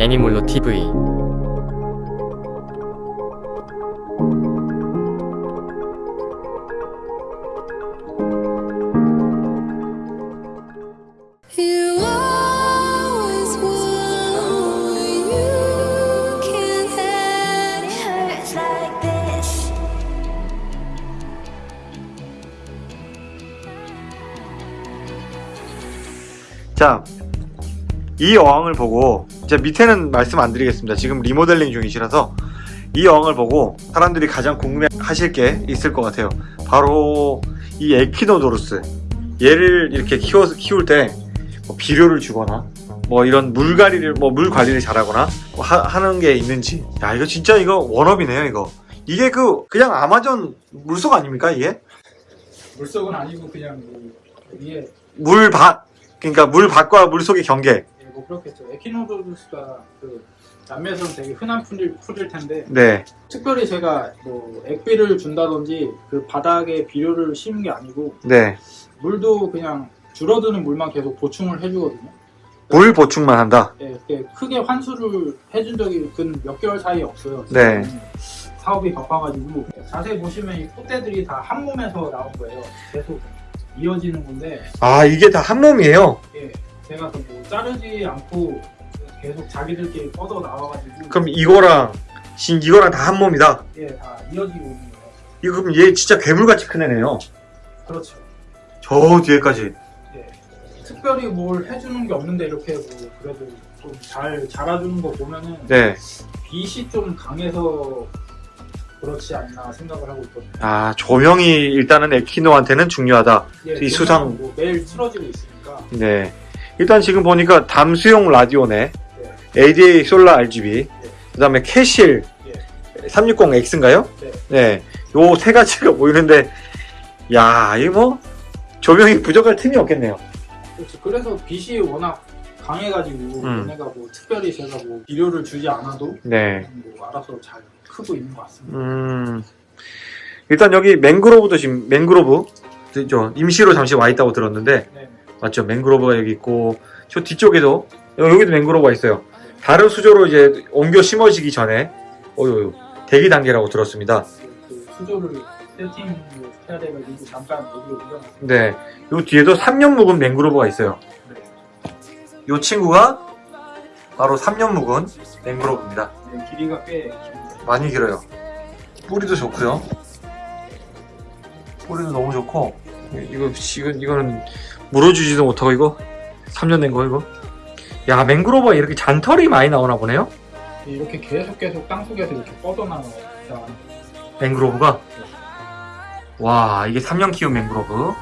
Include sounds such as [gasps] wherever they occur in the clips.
애니몰로 TV 자, 이 어항을 보고 이제 밑에는 말씀 안 드리겠습니다. 지금 리모델링 중이시라서 이 어항을 보고 사람들이 가장 궁금해 하실 게 있을 것 같아요. 바로 이 에퀴노도루스. 얘를 이렇게 키워 키울 때 뭐 비료를 주거나 뭐 이런 물 관리를 뭐 물 관리를 잘하거나 뭐 하, 하는 게 있는지. 야 이거 진짜 이거 원업이네요 이거. 이게 그 그냥 아마존 물속 아닙니까 이게? 물속은 아니고 그냥 뭐 위에 물밭 그러니까 물밭과 물 속의 경계 예, 뭐 그렇겠죠. 에키노도루스가 그 남미에서는 되게 흔한 풀일, 풀일 텐데 네 특별히 제가 뭐 액비를 준다든지 그 바닥에 비료를 심은 게 아니고 네. 물도 그냥 줄어드는 물만 계속 보충을 해주거든요. 물 보충만 한다. 예, 이렇게 크게 환수를 해준 적이 근 몇 개월 사이에 없어요. 네. 사업이 바빠가지고 자세히 보시면 이 콧대들이 다 한 몸에서 나온 거예요. 계속 이어지는 건데 아 이게 다 한 몸이에요. 예, 제가 그뭐 자르지 않고 계속 자기들끼리 뻗어 나와가지고 그럼 이거랑 진 이거랑 다 한 몸이다. 예, 다 이어지고 있는 거예요. 이거 그럼 얘 진짜 괴물같이 큰 애네요. 그렇죠. 저 뒤에까지. 예. 특별히 뭘 해주는 게 없는데 이렇게 뭐 그래도 좀 잘 자라주는 거 보면은 네. 빛이 좀 강해서 그렇지 않나 생각을 하고 있거든요. 아 조명이 일단은 에키노한테는 중요하다. 예, 이 수상- 뭐 매일 틀어지고 있으니까 네. 일단 지금 보니까 담수용 라디오네. ADA 솔라 RGB. 그다음에 캐실 예. 360X인가요? 네. 네. 요 세 가지가 보이는데 야, 이거 뭐 조명이 부족할 틈이 없겠네요. 그렇죠. 그래서 빛이 워낙 강해가지고 음. 얘네가 뭐 특별히 제가 뭐 비료를 주지 않아도 네. 뭐 알아서 잘 크고 있는 것 같습니다. 음, 일단 여기 맹그로브도 지금 맹그로브 저 임시로 잠시 와 있다고 들었는데 네. 맞죠? 맹그로브가 여기 있고 저 뒤쪽에도 여기도 맹그로브가 있어요. 다른 수조로 이제 옮겨 심어지기 전에 어유 대기 단계라고 들었습니다. 그, 그 수조를 세팅을 해야 돼가지고 잠깐 여기로 옮겨놨어요. 네, 요 뒤에도 3년 묵은 맹그로브가 있어요. 네. 요 친구가 바로 3년 묵은 맹그로브입니다. 네, 길이가 꽤. 많이 길어요. 뿌리도 좋고요. 뿌리도 너무 좋고 이거 이건 이거는 물어주지도 못하고 이거 3년 된 거 이거. 야 맹그로브가 이렇게 잔털이 많이 나오나 보네요. 이렇게 계속 계속 땅속에서 이렇게 뻗어나와요. 자, 맹그로브가. 와 이게 3년 키운 맹그로브.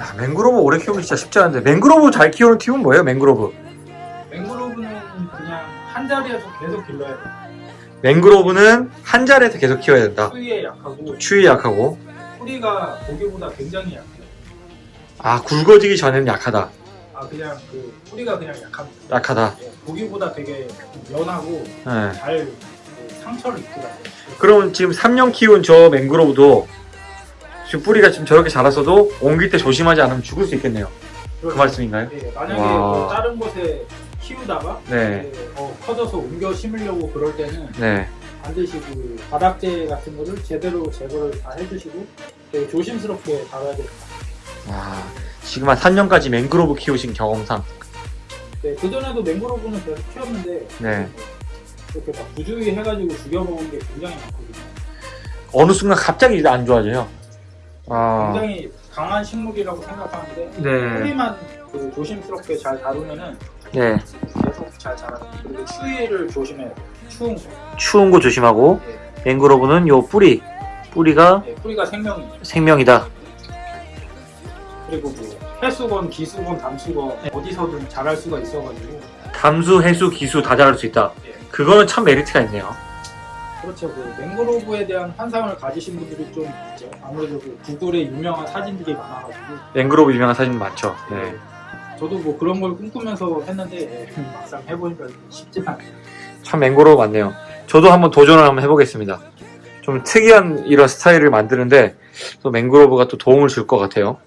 야 맹그로브 오래 키우기 진짜 쉽지 않은데 맹그로브 잘 키우는 팁은 뭐예요 맹그로브? 맹그로브는 그냥 한 자리에서 계속 길러야 돼요. 맹그로브는 한 자리에서 계속 키워야 된다. 추위에 약하고 추위 약하고 뿌리가 고기보다 굉장히 약해요. 아 굵어지기 전에는 약하다. 아 그냥 그 뿌리가 그냥 약합니다. 약하다. 예, 고기보다 되게 연하고 네. 잘그 상처를 입더라고요. 그러면 지금 3년 키운 저 맹그로브도 지금 뿌리가 지금 저렇게 자랐어도 옮길 때 조심하지 않으면 죽을 수 있겠네요. 그 말씀인가요? 예, 만약에 와. 뭐 다른 곳에 키우다가 네. 어, 커져서 옮겨 심으려고 그럴 때는 네. 반드시 그 바닥재 같은 거를 제대로 제거를 다 해주시고 되게 조심스럽게 다뤄야 됩니다. 와, 지금 한 3년까지 맹그로브 키우신 경험상. 네, 그전에도 맹그로브는 계속 키웠는데 네. 이렇게 막 부주의 해가지고 죽여먹은 게 굉장히 많거든요. 어느 순간 갑자기 안 좋아져요. 아. 굉장히 강한 식물이라고 생각하는데 네. 뿌리만 그 조심스럽게 잘 다루면은 네. 잘 자랍니다. 그리고 추위를 조심해야 돼요. 추운 거. 추운 거 조심하고 예, 맹그로브는 요 뿌리. 뿌리가 예, 뿌리가 생명이에요. 생명이다. 그리고 뭐 해수건, 기수건, 담수건 어디서든 자랄 수가 있어가지고 담수, 해수, 기수 다 자랄 수 있다. 예. 그거는 참 메리트가 있네요. 그렇죠. 그 맹그로브에 대한 환상을 가지신 분들이 좀 있죠. 아무래도 그 구글에 유명한 사진들이 많아가지고 맹그로브 유명한 사진 많죠. 네. 저도 뭐 그런 걸 꿈꾸면서 했는데 예, 막상 해보니까 쉽지 않아요. 참 맹그로브 많네요. 저도 한번 도전을 한번 해보겠습니다. 좀 특이한 이런 스타일을 만드는데 또 맹그로브가 또 도움을 줄 것 같아요.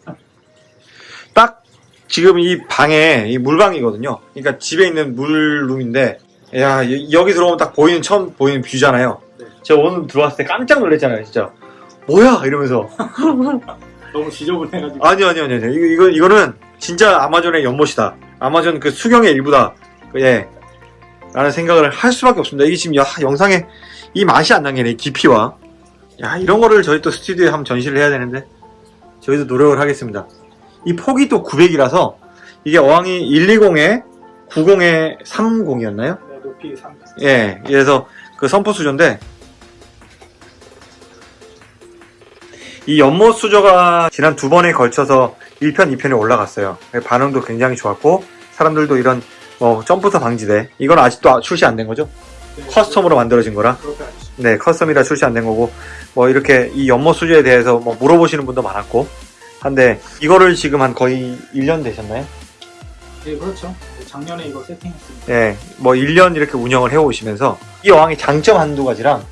딱 지금 이 방에 이 물방이거든요. 그러니까 집에 있는 물룸인데 야 여- 여기 들어오면 딱 보이는 처음 보이는 뷰잖아요. 네. 제가 오늘 들어왔을 때 깜짝 놀랐잖아요, 진짜. 뭐야 이러면서 [laughs] 너무 지저분해가지고 아니 아니 아니 아니 이거 이거 이거는 진짜 아마존의 연못이다. 아마존 그 수경의 일부다. 그, 예. 라는 생각을 할 수밖에 없습니다. 이게 지금 야, 영상에 이 맛이 안이 깊이와 야 이런 거를 저희 또 스튜디오에 한번 전시를 해야 되는데 저희도 노력을 하겠습니다. 이 폭이 또 900이라서 이게 어항이 120에 90에 30이었나요? 네, 높이 3 예, 그래서 그 선포 수조인데 이 연못 수조가 지난 두 번에 걸쳐서 1편, 2편에 올라갔어요. 반응도 굉장히 좋았고 사람들도 이런 뭐 점프터 방지대 이건 아직도 출시 안 된 거죠? custom으로 만들어진 거라. 네 custom이라 출시 안 된 거고 뭐 이렇게 이 연못 수조에 대해서 뭐 물어보시는 분도 많았고 한데 이거를 지금 한 거의 1년 되셨나요? 네, 그렇죠. 작년에 이거 세팅했습니다. 예, 뭐 1년 이렇게 운영을 해오시면서 이 어항의 장점 한두 가지랑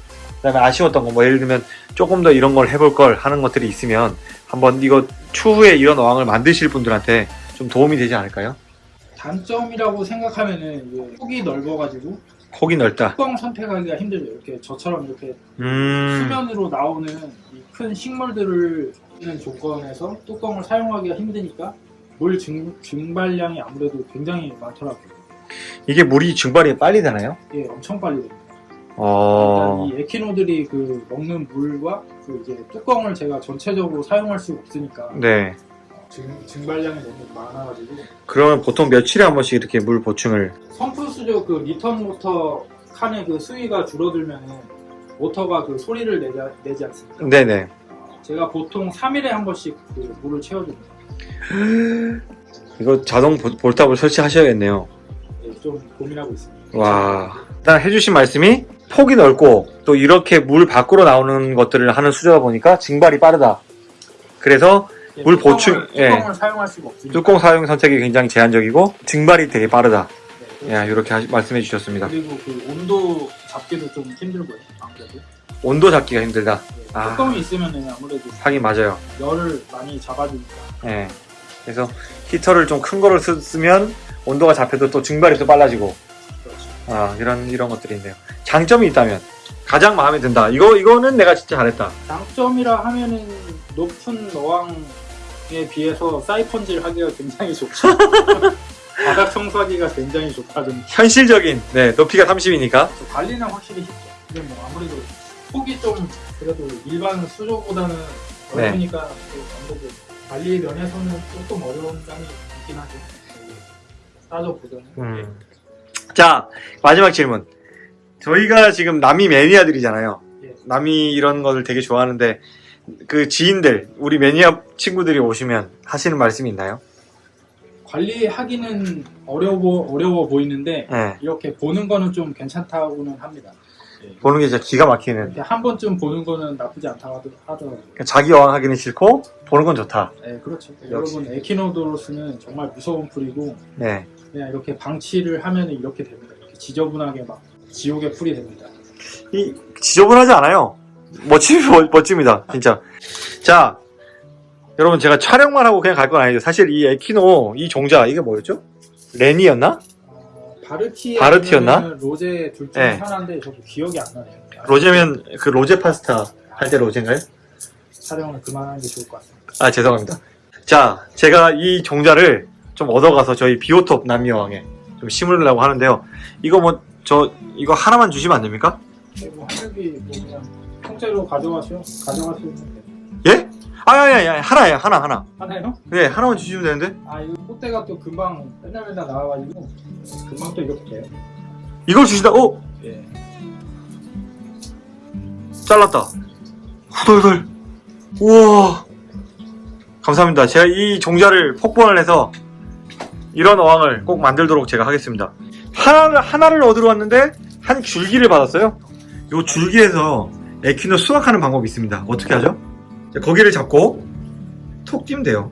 그다음에 아쉬웠던 거 뭐 예를 들면 조금 더 이런 걸 해볼 걸 하는 것들이 있으면 한번 이거 추후에 이런 어항을 만드실 분들한테 좀 도움이 되지 않을까요? 단점이라고 생각하면은 이게 폭이 넓어가지고 폭이 넓다. 뚜껑 선택하기가 힘들죠. 이렇게 저처럼 이렇게 음, 수면으로 나오는 이큰 식물들을 있는 조건에서 뚜껑을 사용하기가 힘드니까 물 증, 증발량이 아무래도 굉장히 많더라고요. 이게 물이 증발이 빨리 되나요? 이게 엄청 빨리 됩니다. 어, 이 에키노들이 그 먹는 물과 그 이제 뚜껑을 제가 전체적으로 사용할 수가 없으니까 네. 증, 증발량이 너무 많아가지고 그러면 보통 며칠에 한 번씩 이렇게 물 보충을 sump 수조 그 리턴 모터 칸의 그 수위가 줄어들면은 모터가 그 소리를 내지, 내지 않습니까? 네네. 제가 보통 3일에 한 번씩 그 물을 채워줍니다. [gasps] 이거 자동 보- 볼탑을 설치하셔야겠네요. 네, 좀 고민하고 있습니다. 와. 일단 해주신 말씀이 폭이 넓고 또 이렇게 물 밖으로 나오는 것들을 하는 수조다 보니까 증발이 빠르다. 그래서 네, 물 뚜껑을- 보충, 예. 뚜껑을 사용할 수가 없으니까. 뚜껑 사용 선택이 굉장히 제한적이고 증발이 되게 빠르다. 네, 야, 이렇게 하시- 말씀해 주셨습니다. 그리고 그 온도 잡기도 좀 힘들고요. 아무래도 온도 잡기가 힘들다. 네, 아. 뚜껑이 있으면은 아무래도 하긴 맞아요. 열을 많이 잡아주니까. 예. 그래서 히터를 좀 큰 거를 쓰- 쓰면 온도가 잡혀도 또 증발이 또 빨라지고 그렇죠. 아, 이런 이런 것들이 있네요. 장점이 있다면 가장 마음에 든다. 이거 이거는 내가 진짜 잘했다. 장점이라 하면은 높은 어항에 비해서 사이펀질 하기가 굉장히 좋죠. [laughs] 바닥 청소하기가 굉장히 좋다든지 현실적인 네 높이가 30이니까 관리는 확실히 쉽죠. 근데 뭐 아무래도 폭이 좀 그래도 일반 수조보다는 네. 넓으니까 또 아무래도 관리 면에서는 조금 어려운 점이 있긴 하죠. 따져보자면. 음. 자 마지막 질문 저희가 지금 남이 매니아들이잖아요 예. 남이 이런 거를 되게 좋아하는데 그 지인들 우리 매니아 친구들이 오시면 하시는 말씀이 있나요? 관리하기는 어려워 어려워 보이는데 네 이렇게 보는 거는 좀 괜찮다고는 합니다. 보는 게 진짜 기가 막히는 한 번쯤 보는 거는 나쁘지 않다고 하더- 하더라고요. 그러니까 자기 어항 하기는 싫고 보는 건 좋다 네, 그렇죠. 역시. 여러분 에키노도로스는 정말 무서운 풀이고 네 그냥 이렇게 방치를 하면 이렇게 됩니다. 이렇게 지저분하게 막 지옥의 풀이 됩니다. 이 지저분하지 않아요. 멋지 멋집니다, 진짜. 자, 여러분 제가 촬영만 하고 그냥 갈 건 아니죠. 사실 이 에키노 이 종자 이게 뭐였죠? 레니였나? 어, 바르티 바르티였나? 로제 둘 중에 네. 하나인데 저도 기억이 안 나네요. 로제면 그 로제 파스타 할 때 로제인가요? 촬영을 그만하는 게 좋을 것 같습니다. 아 죄송합니다. 자, 제가 이 종자를 좀 얻어가서 저희 비오톱 남미어항에 좀 심으려고 하는데요. 이거 뭐 저 이거 하나만 주시면 안 됩니까? 네, 뭐 하늘이 뭐 그냥 통째로 가져가시오. 가져가시면 돼요. 예? 아야야야 하나예요 하나 하나. 하나요? 네 하나만 주시면 되는데 아 이거 꽃대가 또 금방 맨날 맨날 나와가지고 금방 또 이렇게 돼요. 이걸 주시다. 어? 예. 잘랐다. 후덜덜. 우와. 감사합니다. 제가 이 종자를 폭번을 해서 이런 어항을 꼭 만들도록 제가 하겠습니다. 하나를, 하나를 얻으러 왔는데 한 줄기를 받았어요. 요 줄기에서 에퀴노 수확하는 방법이 있습니다. 어떻게 하죠? 자, 거기를 잡고 톡 끼면 돼요.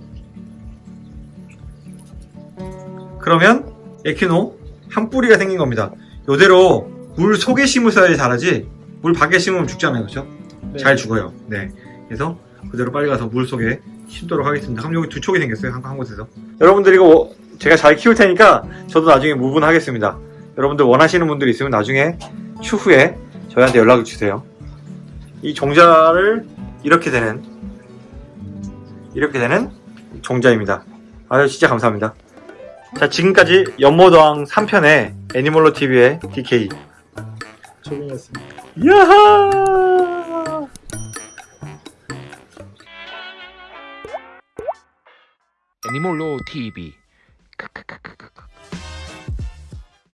그러면 에퀴노 한 뿌리가 생긴 겁니다. 요대로 물 속에 심으셔야 자라지 물 밖에 심으면 죽잖아요. 그렇죠? 네. 잘 죽어요. 네. 그래서 그대로 빨리 가서 물 속에 심도록 하겠습니다. 그럼 여기 두 촉이 생겼어요. 한, 한 곳에서. 여러분들 이거 뭐- 제가 잘 키울 테니까 저도 나중에 무분하겠습니다. 여러분들 원하시는 분들이 있으면 나중에 추후에 저희한테 연락을 주세요. 이 종자를 이렇게 되는 이렇게 되는 종자입니다. 아유 진짜 감사합니다. 자 지금까지 연모도왕 3편의 애니멀로 TV의 DK 조빈이었습니다. 야하 애니몰로 TV